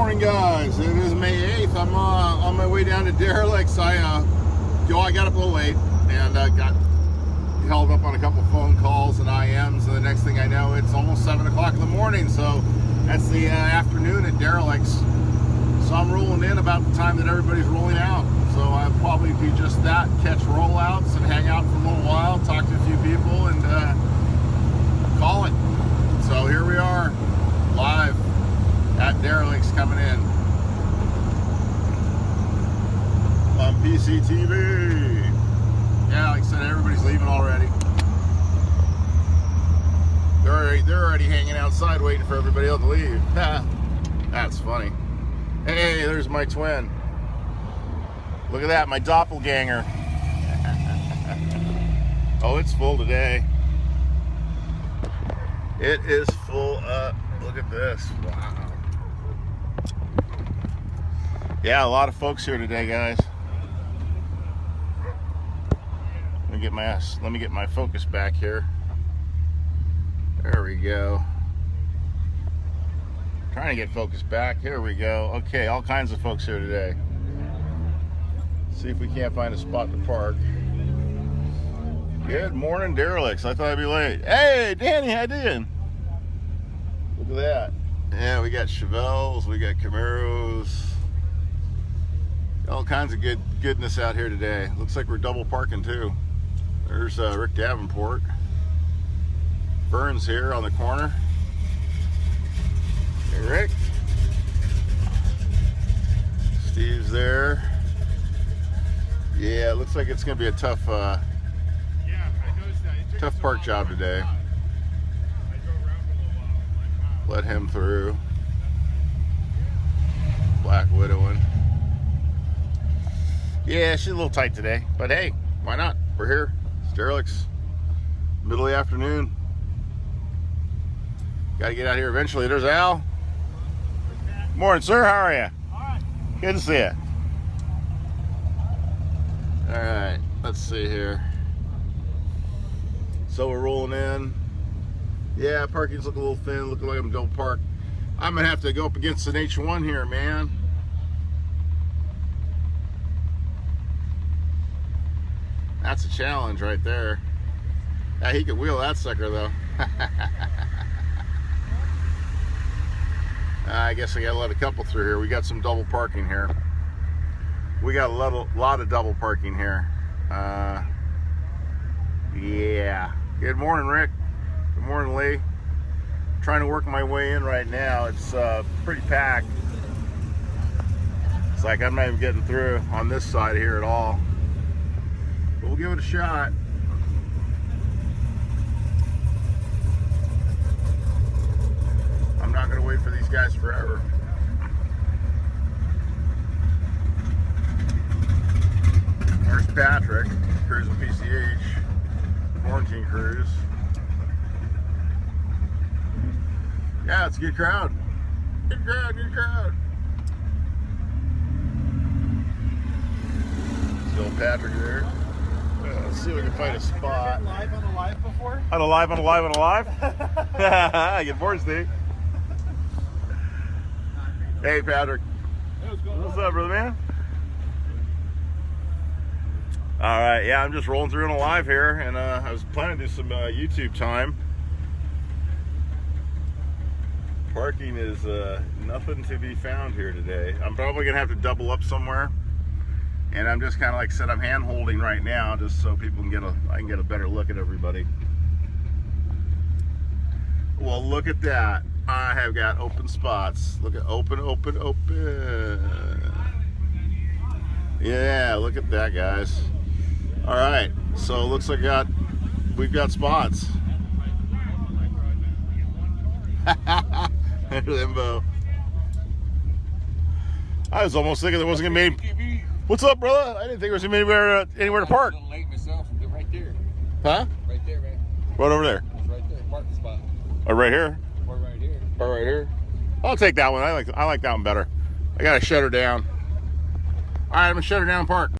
morning, guys. It is May 8th. I'm uh, on my way down to Derelicts. I, uh, yo, I got up a little late and uh, got held up on a couple phone calls and IMs. And the next thing I know, it's almost 7 o'clock in the morning. So that's the uh, afternoon at Derelicts. So I'm rolling in about the time that everybody's rolling out. So I'll probably be just that, catch rollouts and hang out for a little while, talk to a few people, and uh, call it. So here we are, live at Derelicts coming in on PCTV. Yeah, like I said, everybody's leaving already. They're already, they're already hanging outside waiting for everybody else to leave. That's funny. Hey, there's my twin. Look at that, my doppelganger. oh, it's full today. It is full up. Look at this. Wow. Yeah, a lot of folks here today, guys. Let me get my let me get my focus back here. There we go. Trying to get focus back. Here we go. Okay, all kinds of folks here today. See if we can't find a spot to park. Good morning, derelicts. I thought I'd be late. Hey, Danny, how you doing? Look at that. Yeah, we got Chevelles, we got Camaros, all kinds of good goodness out here today. Looks like we're double parking too. There's uh, Rick Davenport. Burns here on the corner. Hey, Rick. Steve's there. Yeah, it looks like it's going to be a tough, uh, tough park job today. Let him through. Black Widowing. Yeah, she's a little tight today, but hey, why not? We're here. Derelicts. Middle of the afternoon. Got to get out here eventually. There's Al. Morning, sir. How are you? Good to see you. All right, let's see here. So we're rolling in. Yeah, parking's looking a little thin. Looking like I'm don't park. I'm gonna have to go up against an H1 here, man. That's a challenge right there. Yeah, he could wheel that sucker though. I guess I gotta let a couple through here. We got some double parking here. We got a lot of, double parking here. Uh, yeah. Good morning, Rick. Good morning, Lee. trying to work my way in right now. It's uh, pretty packed. It's like I'm not even getting through on this side here at all. We'll give it a shot. I'm not going to wait for these guys forever. There's Patrick, cruising PCH, quarantine cruise. Yeah, it's a good crowd. Good crowd, good crowd. Still Patrick there. Let's see if we can find a spot. Live on a live before? On a live, on a live, on a live. Good morning, Steve. Hey, Patrick. What's up, brother man? All right, yeah, I'm just rolling through on a live here, and uh, I was planning to do some uh, YouTube time. Parking is uh, nothing to be found here today. I'm probably gonna have to double up somewhere, and I'm just kind of like said, I'm hand holding right now, just so people can get a, I can get a better look at everybody. Well, look at that. I have got open spots. Look at open, open, open. Yeah, look at that, guys. All right, so looks like got we've got spots. Limbo. I was almost thinking there wasn't gonna be. What's up, brother? I didn't think there was anywhere uh, anywhere to park. I'm late myself. They're right there. Huh? Right there, man. Right over there. It's right there. Parking spot. Oh, right here. Or right here. Or right here. I'll take that one. I like I like that one better. I gotta shut her down. All right, I'm gonna shut her down. and Park.